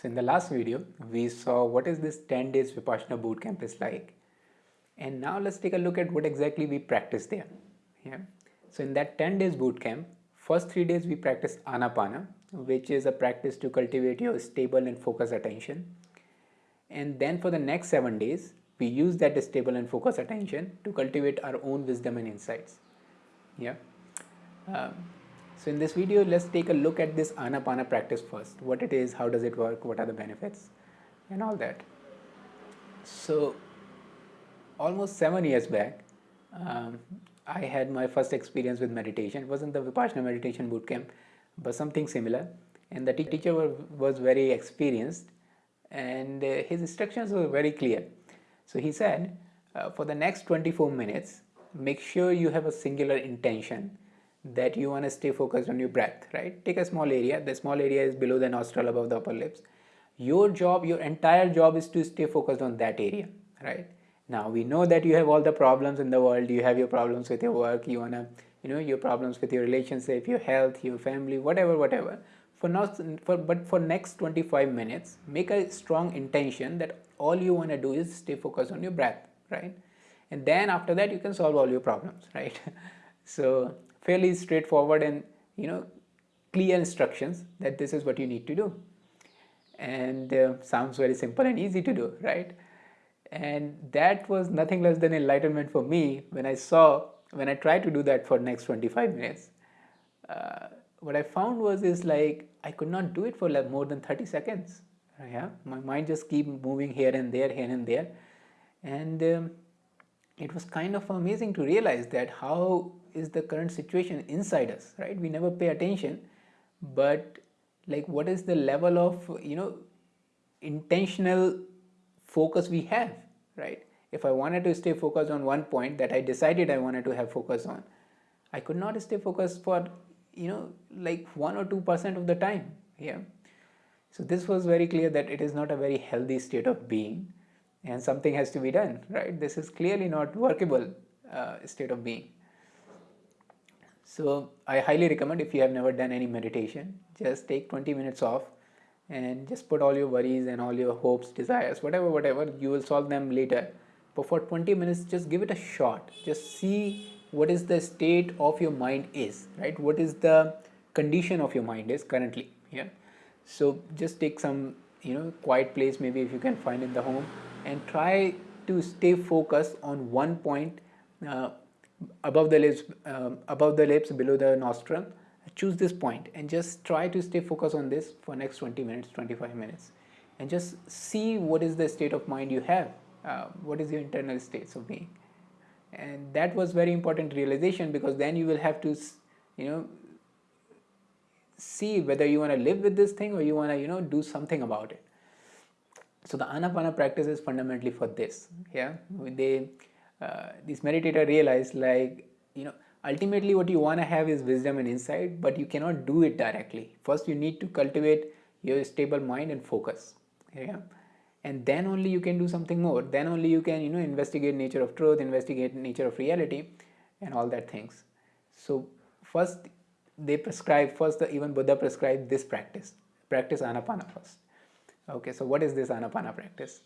So in the last video, we saw what is this 10 days Vipassana bootcamp is like. And now let's take a look at what exactly we practice there. Yeah. So in that 10 days bootcamp, first three days we practice Anapana, which is a practice to cultivate your stable and focused attention. And then for the next seven days, we use that stable and focused attention to cultivate our own wisdom and insights. Yeah. Um, so in this video, let's take a look at this Anapana practice first. What it is, how does it work, what are the benefits and all that. So almost seven years back, um, I had my first experience with meditation. It wasn't the Vipassana meditation bootcamp, but something similar. And the teacher was very experienced and uh, his instructions were very clear. So he said, uh, for the next 24 minutes, make sure you have a singular intention that you want to stay focused on your breath, right? Take a small area. The small area is below the nostril, above the upper lips. Your job, your entire job is to stay focused on that area, right? Now we know that you have all the problems in the world. You have your problems with your work. You wanna, you know, your problems with your relationship, your health, your family, whatever, whatever. For not, for but for next 25 minutes, make a strong intention that all you wanna do is stay focused on your breath, right? And then after that, you can solve all your problems, right? so fairly straightforward and you know clear instructions that this is what you need to do. And uh, sounds very simple and easy to do right? And that was nothing less than enlightenment for me when I saw when I tried to do that for next 25 minutes. Uh, what I found was is like I could not do it for like more than 30 seconds. Yeah my mind just keep moving here and there here and there. And um, it was kind of amazing to realize that how is the current situation inside us right? We never pay attention but like what is the level of you know intentional focus we have right? If i wanted to stay focused on one point that i decided i wanted to have focus on i could not stay focused for you know like 1 or 2 percent of the time yeah? So this was very clear that it is not a very healthy state of being and something has to be done right this is clearly not workable uh, state of being so I highly recommend if you have never done any meditation, just take 20 minutes off and just put all your worries and all your hopes, desires, whatever, whatever, you will solve them later. But for 20 minutes, just give it a shot. Just see what is the state of your mind is, right? What is the condition of your mind is currently, yeah? So just take some, you know, quiet place, maybe if you can find in the home and try to stay focused on one point uh, above the lips um, above the lips below the nostril choose this point and just try to stay focused on this for next 20 minutes 25 minutes. And just see what is the state of mind you have. Uh, what is your internal states of being? And that was very important realization because then you will have to you know see whether you want to live with this thing or you want to you know do something about it so the anapana practice is fundamentally for this yeah? They uh, this meditator realized like you know ultimately what you want to have is wisdom and insight but you cannot do it directly. First you need to cultivate your stable mind and focus yeah? And then only you can do something more. Then only you can you know investigate nature of truth investigate nature of reality and all that things. So first they prescribe first the, even buddha prescribed this practice practice anapana first okay so what is this anapana practice?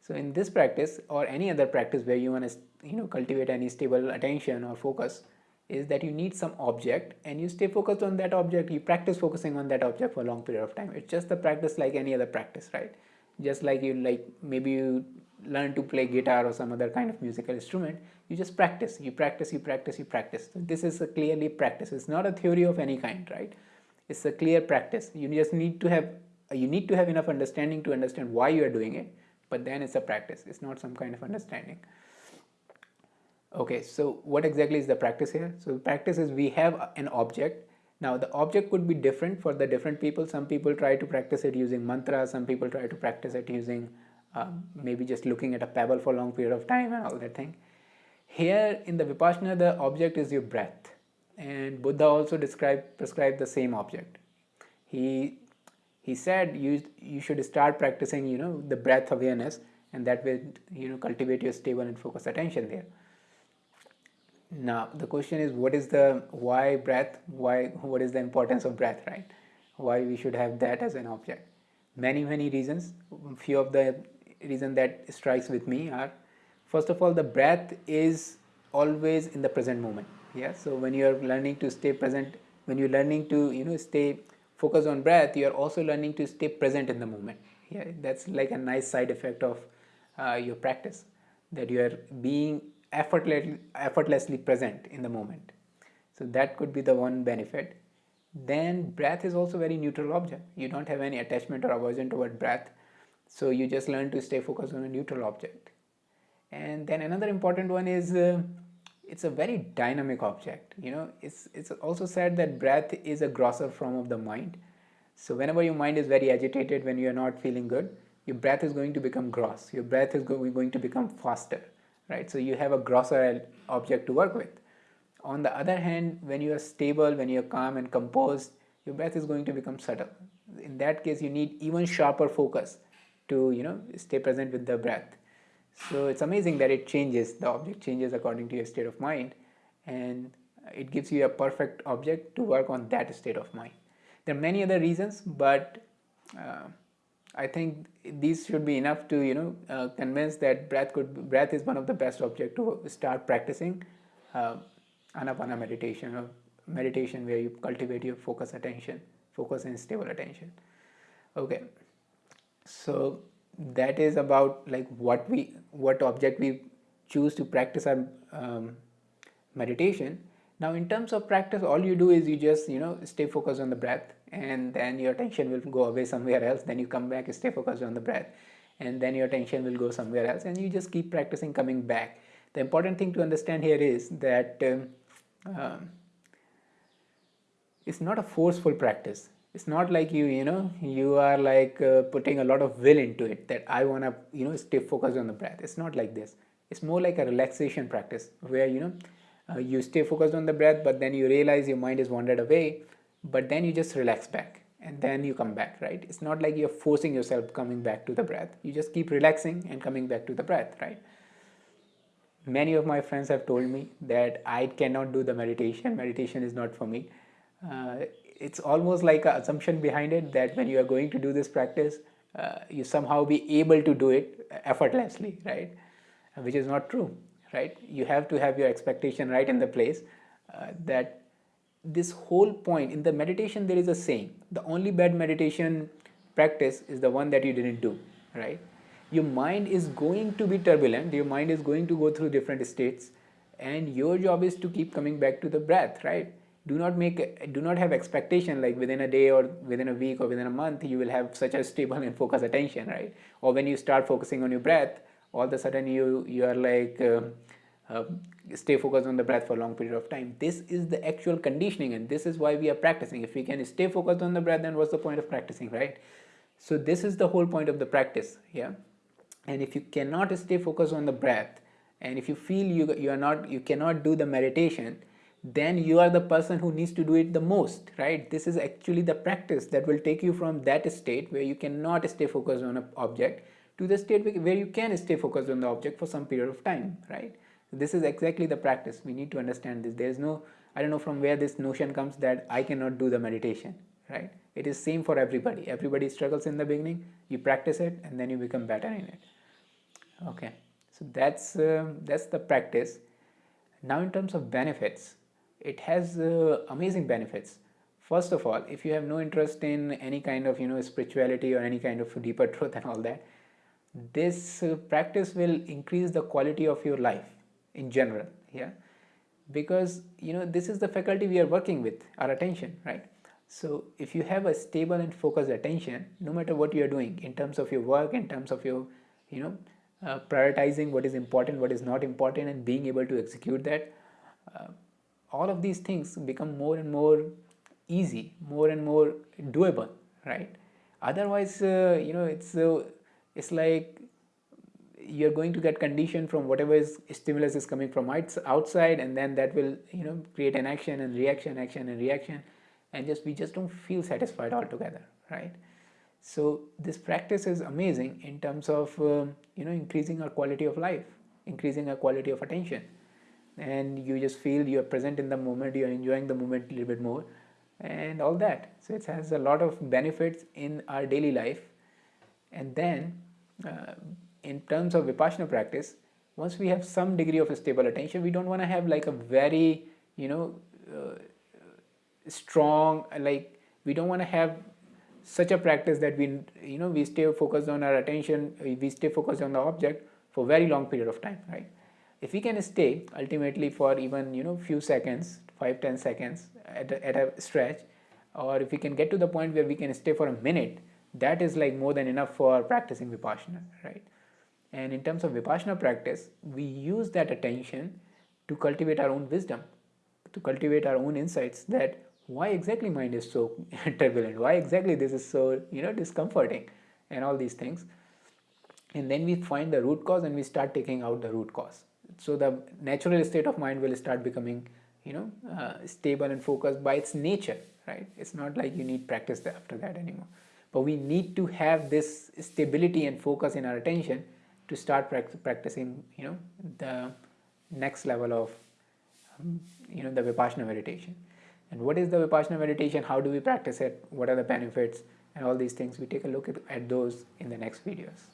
So in this practice or any other practice where you want to you know cultivate any stable attention or focus is that you need some object and you stay focused on that object you practice focusing on that object for a long period of time. It's just the practice like any other practice right? Just like you like maybe you learn to play guitar or some other kind of musical instrument you just practice you practice you practice you practice. So this is a clearly practice. It's not a theory of any kind right? It's a clear practice. You just need to have you need to have enough understanding to understand why you are doing it but then it's a practice. It's not some kind of understanding. Okay so what exactly is the practice here? So practice is we have an object. Now the object could be different for the different people. Some people try to practice it using mantra. Some people try to practice it using um, maybe just looking at a pebble for a long period of time and all that thing. Here in the vipassana the object is your breath. And buddha also described prescribed the same object. He he said you you should start practicing you know the breath awareness and that will you know cultivate your stable and focused attention there. Now the question is what is the why breath? Why what is the importance of breath right? Why we should have that as an object? Many many reasons. Few of the reason that strikes with me are first of all the breath is always in the present moment. Yeah so when you are learning to stay present when you're learning to you know stay focused on breath you are also learning to stay present in the moment. Yeah that's like a nice side effect of uh, your practice that you are being effortlessly effortlessly present in the moment. So that could be the one benefit. Then breath is also very neutral object. You don't have any attachment or aversion toward breath so you just learn to stay focused on a neutral object. And then another important one is uh, it's a very dynamic object you know. It's it's also said that breath is a grosser form of the mind. So whenever your mind is very agitated when you are not feeling good your breath is going to become gross. Your breath is going to become faster right? So you have a grosser object to work with. On the other hand, when you are stable, when you are calm and composed, your breath is going to become subtle. In that case, you need even sharper focus to you know stay present with the breath. So it's amazing that it changes, the object changes according to your state of mind and it gives you a perfect object to work on that state of mind. There are many other reasons, but uh, I think these should be enough to you know uh, convince that breath could breath is one of the best object to start practicing. Uh, anapana meditation or meditation where you cultivate your focus attention focus and stable attention okay so that is about like what we what object we choose to practice our um, meditation. Now in terms of practice all you do is you just you know stay focused on the breath and then your attention will go away somewhere else. Then you come back stay focused on the breath and then your attention will go somewhere else and you just keep practicing coming back. The important thing to understand here is that um, um, it's not a forceful practice it's not like you you know you are like uh, putting a lot of will into it that i want to you know stay focused on the breath. It's not like this. It's more like a relaxation practice where you know uh, you stay focused on the breath but then you realize your mind is wandered away but then you just relax back and then you come back right? It's not like you're forcing yourself coming back to the breath. You just keep relaxing and coming back to the breath right? Many of my friends have told me that I cannot do the meditation. Meditation is not for me. Uh, it's almost like an assumption behind it that when you are going to do this practice, uh, you somehow be able to do it effortlessly, right? Which is not true, right? You have to have your expectation right in the place uh, that this whole point in the meditation there is a saying the only bad meditation practice is the one that you didn't do right your mind is going to be turbulent your mind is going to go through different states and your job is to keep coming back to the breath right do not make do not have expectation like within a day or within a week or within a month you will have such a stable and focused attention right? Or when you start focusing on your breath all of a sudden you you are like uh, uh, stay focused on the breath for a long period of time. This is the actual conditioning and this is why we are practicing. If we can stay focused on the breath then what's the point of practicing right? So this is the whole point of the practice yeah? And if you cannot stay focused on the breath and if you feel you, you are not you cannot do the meditation then you are the person who needs to do it the most right? This is actually the practice that will take you from that state where you cannot stay focused on an object to the state where you can stay focused on the object for some period of time right? This is exactly the practice. We need to understand this. There is no i don't know from where this notion comes that i cannot do the meditation right? It is same for everybody. Everybody struggles in the beginning you practice it and then you become better in it. Okay. So that's uh, that's the practice. Now in terms of benefits it has uh, amazing benefits. First of all if you have no interest in any kind of you know spirituality or any kind of deeper truth and all that this uh, practice will increase the quality of your life in general yeah? Because you know this is the faculty we are working with our attention right? So if you have a stable and focused attention no matter what you are doing in terms of your work in terms of your you know uh, prioritizing what is important, what is not important, and being able to execute that, uh, all of these things become more and more easy, more and more doable, right? Otherwise, uh, you know, it's uh, it's like you're going to get conditioned from whatever is stimulus is coming from outside, and then that will you know create an action and reaction, action and reaction, and just we just don't feel satisfied altogether, right? So this practice is amazing in terms of um, you know increasing our quality of life, increasing our quality of attention, and you just feel you are present in the moment, you are enjoying the moment a little bit more, and all that. So it has a lot of benefits in our daily life, and then uh, in terms of vipassana practice once we have some degree of stable attention we don't want to have like a very you know uh, strong like we don't want to have such a practice that we you know we stay focused on our attention we stay focused on the object for very long period of time right if we can stay ultimately for even you know few seconds 5 10 seconds at a, at a stretch or if we can get to the point where we can stay for a minute that is like more than enough for practicing vipassana right? And in terms of vipassana practice we use that attention to cultivate our own wisdom to cultivate our own insights that why exactly mind is so turbulent why exactly this is so you know discomforting and all these things. And then we find the root cause and we start taking out the root cause so the natural state of mind will start becoming you know uh, stable and focused by its nature right? It's not like you need practice after that anymore. But we need to have this stability and focus in our attention to start practicing you know the next level of um, you know the vipassana meditation. And what is the vipassana meditation? How do we practice it? What are the benefits? And all these things we take a look at, at those in the next videos